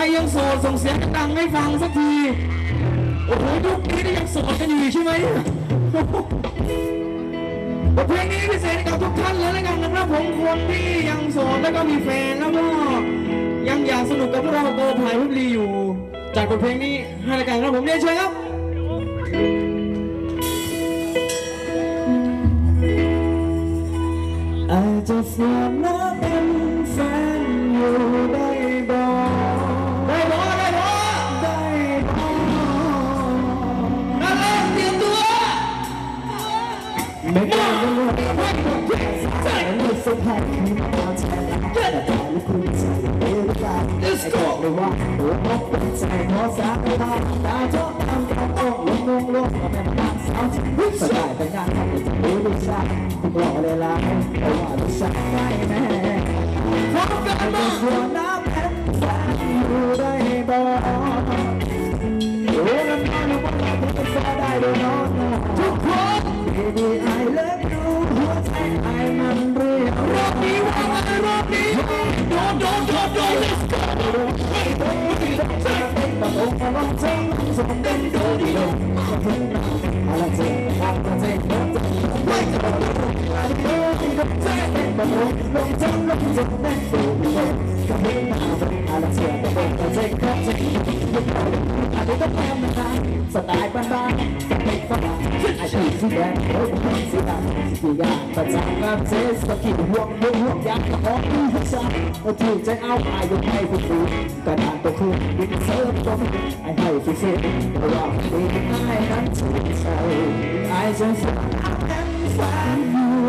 รยังโสดส่งเสียงดังให้ฟังสักที โอ้โหยุคนี้นี่ยังโสดกันอยู่ใช่ไหมเนี่ยบทเพลงนี้พิเศษให้กับทุกท่านเลยแล้วกันนะครับผมคนที่ยังโสดแล้วก็มีแฟนแล้วก็ยังอยากสนุกกับพวกเราโกภายพุบลีอยู่ จากบทเพลงนี้ให้รายการครับผมเรียนเชิญครับ ไม่ได้รู้ว่าแต่ไม่สบายที่มาแทนแต่ตอนนี้คุณใส่เอวตาไอ้บอกเลยว่าหัวอกเป็นใจเพราะสาไม่ได้ตาชอบทำกับองลงลงลงมาเป็นนางสาวที่วิ่งายแต่งานทำให้จะรู้ลูกชายคุณบอกเลยล่ะเพราะว่าลูกชายไม่แน่พร้อมกันมาหัวน้ำแผ่นแฟนอยู่ได้บ่โอ้น้ำมันว่าเราเป็นแฟนได้ด้วยเนาะทุกคน Baby I love you หัวใจไอ้มันเรียก รอบนี้ว่าไงรอบนี้โดนโดนโดนโดน let's go มาลงมาลงเจ้าสมเป็นตัวดีลงมาถึงมาอะไรเจ็บมาเจ็บมาเจ็บไม่จะมาลงอะไรเจ็บที่ต้องเจ็บมาลงลงเจ้าลงสมเป็นตัวดีลงก็ไม่มาอะไรเจ็บมาลงเจ็บก็เจ็บไม่ต้องอะไรต้องทำนะสไตล์บ้านๆสเปคฝรั่งไอ้ที่สี แดงเฮ้ยสีดำสียาประจำงานเซสตะกี้ห่วงห่วงห่วงยากระบอกที่หัวใจเราถูกใจเอาอายกให้ฟูฟูกระดานตัวคืนดินเซิร์ฟตัวไอ้ให้ฟูฟูเพราะว่าดีไอ้นั้นถูกใจไอ้ฉันฝันฝัน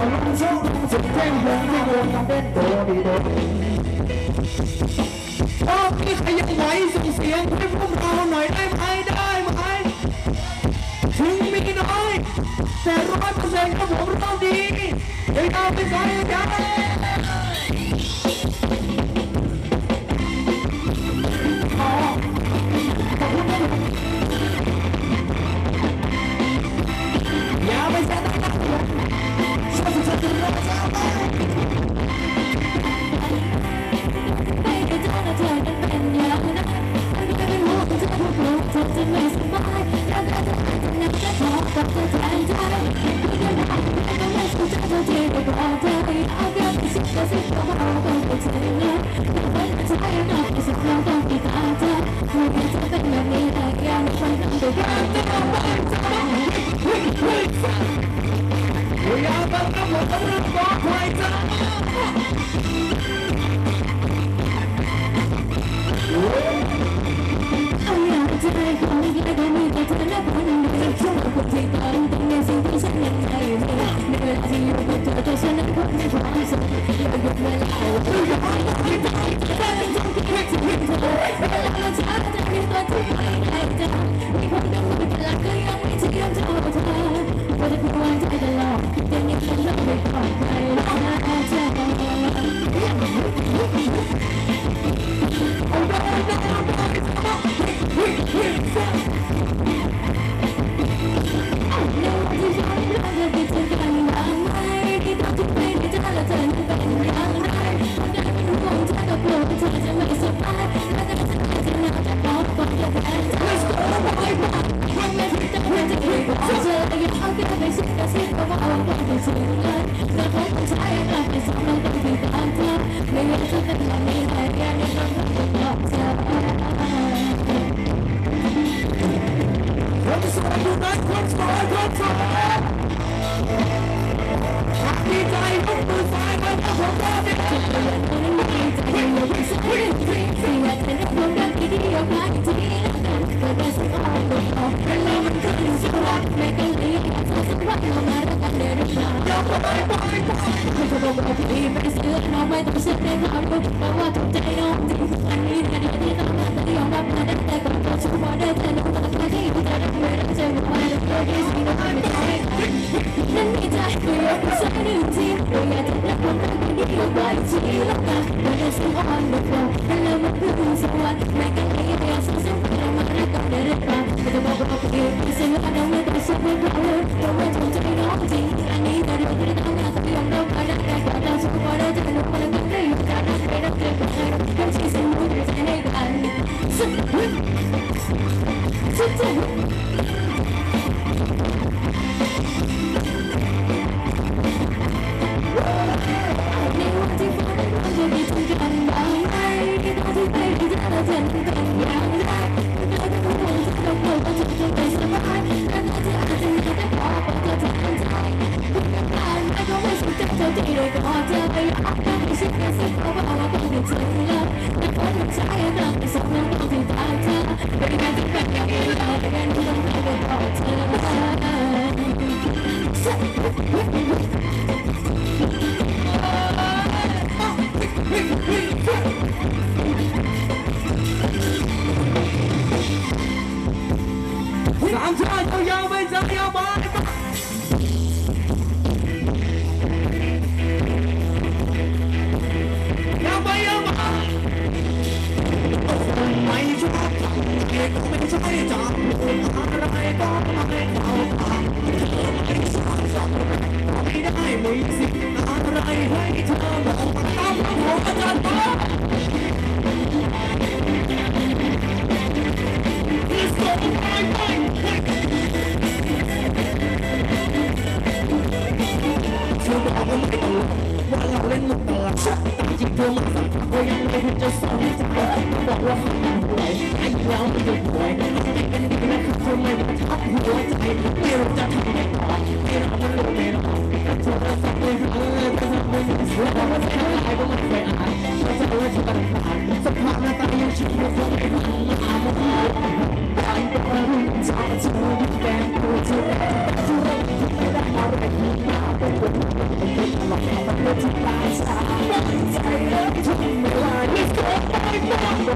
มึงเต้นมึงลองจ้องลองจ้องมาเห็นมาเต้นมาเต้นตัวเต้นมึงมาเต้นมาเต้นตัวดีดง เพ่งหนุ่มเพ่งหนุ่ม ลองจ้องลองจ้องเต้นมึงเต้นมึงลองจ้องลองจ้องเต้นมึงเต้นมึงมาเต้นตัวดีดง รอบนี้ใครยังไหวส่งเสียงให้พวกเราหน่อยได้ไหมได้ไหมถึงมีน้อยแต่ร้อยเปอร์เซ็นต์ครับผมรอบนี้ยังเอาไปใส่ใจ I'm we're fine, we're fine, we're fine. I'm not Make Dengan adanya tersebut, It's all I'm tired of, it's all I'm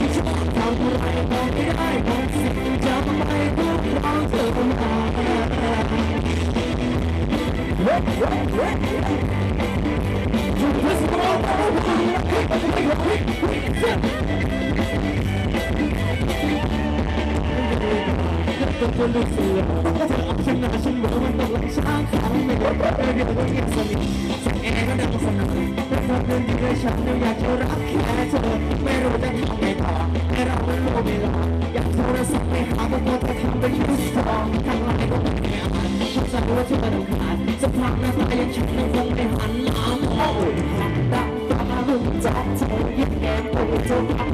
Just الثلثية دفع عشان عشان بقوم مش عارف أعمل إيه بقول يحصل إيه أنا بصنع بفهم من دي شحن ويا جور أكيد ما رودة حميتها أنا أقول له بلا يا جور صحيح أبو بطل حمد يوسف كان رايق ومقنع حتى هو تبنو كان سبحانه فعلا شحن وفهم عن العام أول حتى تعلم تعطي يبقى قوة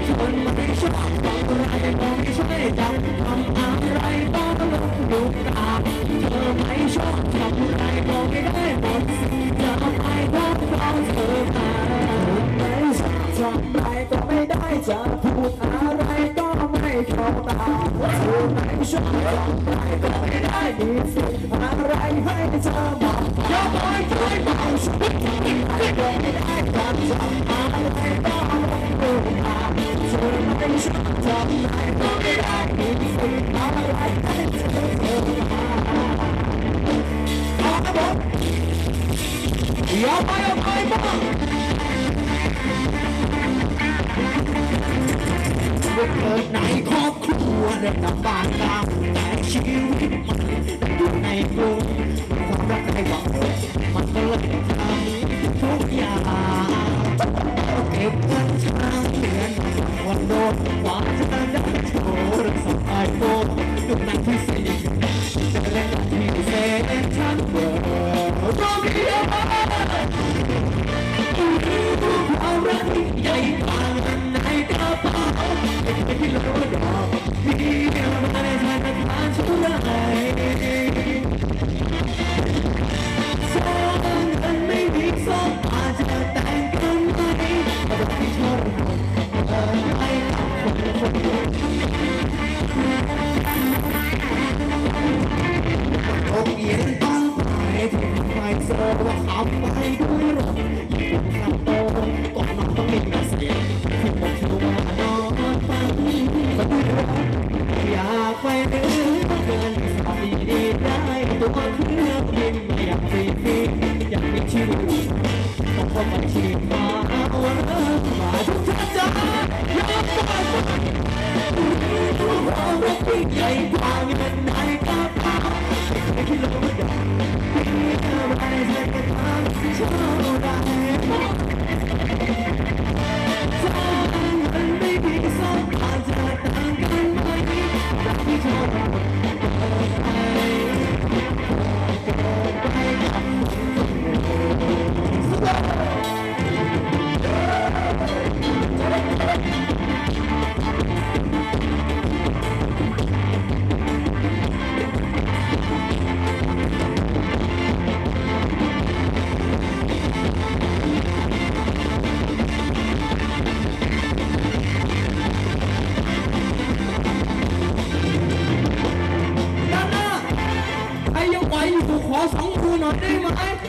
คนไม่ช่วยฟังอะไรมองไม่ช่วยจำทำอะไรก็ต้องลงดูตาเธอไม่ชอบทำอะไรมองไม่ได้ผลจะทำไมก็ต้องเธอมาไม่ชอบทำอะไรก็ไม่ได้จะพูดอะไรก็ไม่เข้าตาเธอไม่ชอบทำอะไรก็ไม่ได้มีสิ่งอะไรให้เธอมาอย่าปใจเบาฉันไม่ได้ทำอะไรก็ สู่ไหนชอบจำได้ก็ไม่ได้มีสิ่งอะไรให้เธอบอกอย่าไปอย่าไปบ้างเกิดในครอบครัวได้ลำบากตามแต่ชีวิตมันอยู่ในกรุงความรักในหวังมัน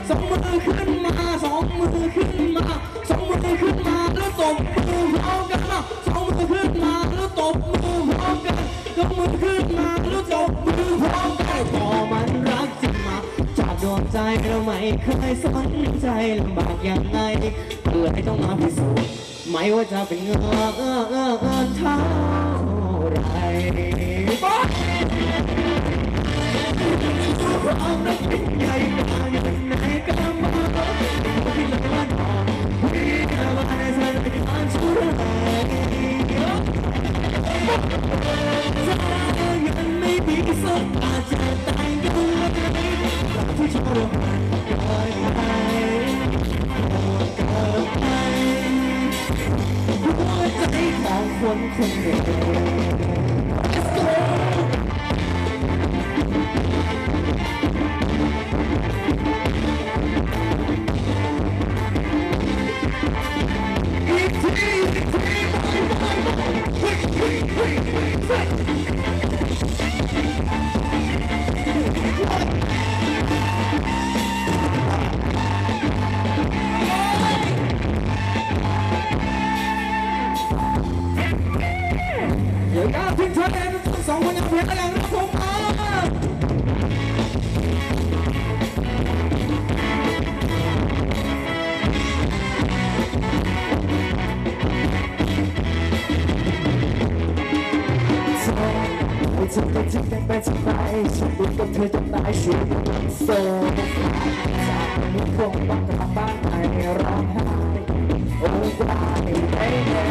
สองมือขึ้นมาสองมือขึ้นมาสองมือขึ้นมาแล้วตบมือพร้อมกันสองมือขึ้นมาแล้วตบมือพร้อมกันยกมือขึ้นมาแล้วตบมือพร้อมกันพอมันรักจริงมาจากดวงใจเราไม่เคยสนใจลำบากยังไงเลยต้องมาพิสูจน์ไม่ว่าจะเป็นเงินเออเออเออเท่าไรความรักเป็นใหญ่กว่า เงินในกระเป๋าที่เหลือดอกพี่มาในสถานการณ์ชั่วร้ายถ้ ให้เปทิ้งกันไปที่ไหนฉันดูกับเธอจนตายชีวิตโซ่จากนี้คงต้องกลับบ้านไปร้องไห้โอ้วายไอ้แม่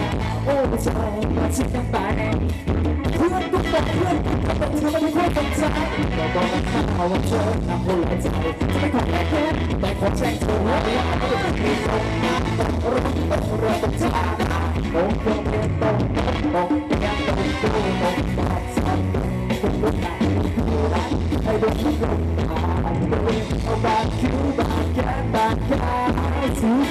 โอ้เธอมาทิ้งกันไปเพื่อนทุกคนเพื่อนทุกคนเธอไม่ค่อยสนใจเราบอกกันข้าวว่าเธอทำหัวใจจะไม่ขอแค่แค่แต่ขอแจ้งเธอว่าไม่เอาไม่ตรงนะต้องรอต้องรอต้องช้าโสูง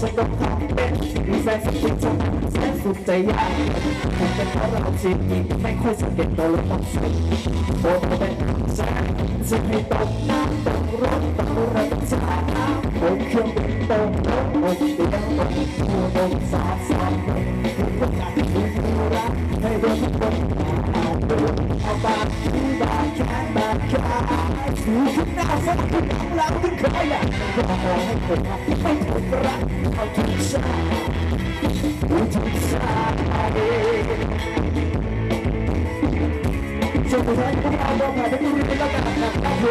ฉันก็ทำเป็นมีแฟนสักคนจะแสนสุดใจยากคงเป็นเพราะเราจริงไม่ค่อยสังเกตตัวเราต้องสิ่งโอ้เป็นใจจะให้ตกน้ำตกรถตกรถจ้าโอ้เครื่องบินตกรถโอ้เตียงตกผู้ตกสาสามคุณก็อยากมีผู้รักให้โดนทุกคนเอาดูเอาบาดที่บาดแขนบาดขาถือขึ้นหน้าฟันขึ้นหลังหลังขึ้นคออยากก็มอให้คนรักไม่ 我脚下，我脚下踩着。这个山，你不要动啊，别动，别乱动啊，大哥。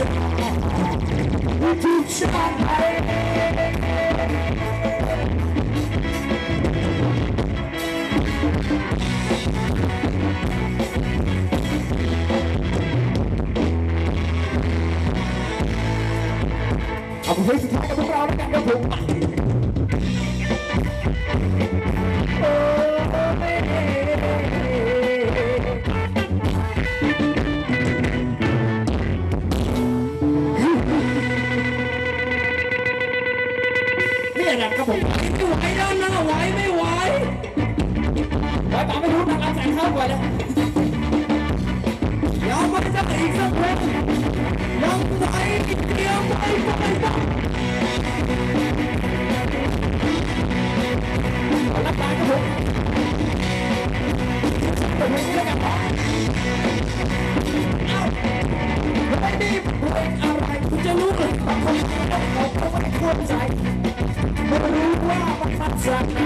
I'm waiting for the crowd, I got ไม่รู้ทางการแสงเข้าก่อนเลยเดี๋ยวมันจะอีกสักเพลงยังไหวอีกเดียวไม่ไหวต้องรับตาครับผมเปิดเพลงนี้แล้วกันครับไม่ได้เพลงอะไรคุณจะรู้เลยบางคนเขาก็ไม่เข้าใจไม่รู้ว่ามันมาจากไหน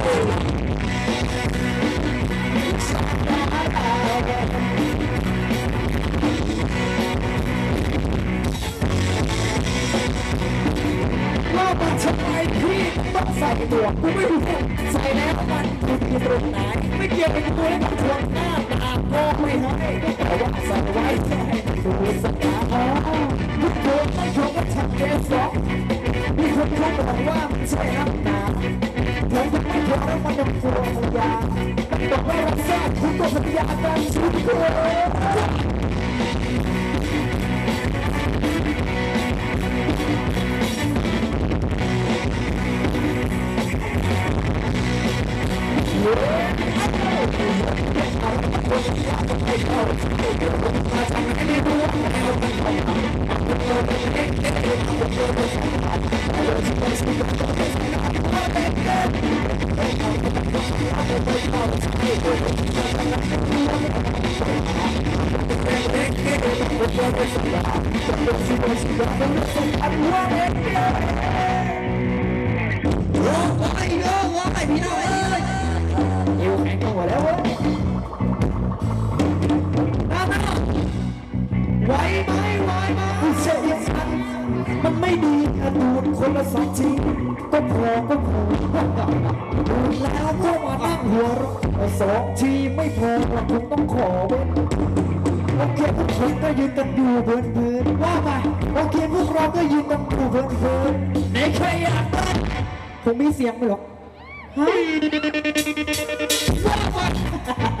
ต้องใส่หมวกูไม่รู้ใส่แล้วมันอยู่ตรงไหนไม่เกี่ยวกับตัวและกับคนหน้าตาก็ไม่ให้แต่ว่าใส่ไว้แค่ให้ดูสกาอ๋อทุกคนต้องชมว่าทำเกสสองมีคนเขาบอกว่าใช่น้ำตาผมก็ไม่พอแล้วมันยังกลัวภรรยาต้องไม่รับทราคุณตัวภรรยาการชุดเกิ ก็พอก็พอดูดแล้วก็มานั่งหัวเราะแต่สองทีไม่พอเราคงต้องขอเว้ยโอเคพวกผมก็ยืนกันอยู่เพลินๆว่าไปโอเคพวกเราก็ยืนกันอยู่เพลินๆไหนใครอยากได้ผมมีเสียงไหมหรอกฮะว่ามาสู้กันหน่อยสู้กันหน่อยจะได้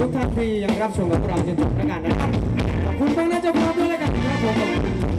ทุกท่านที่ยังรับชมกับพวกเราจนจบรายการนะครับขอบคุณมากนะเจ้าภาพด้วยแล้วกันนะครับผม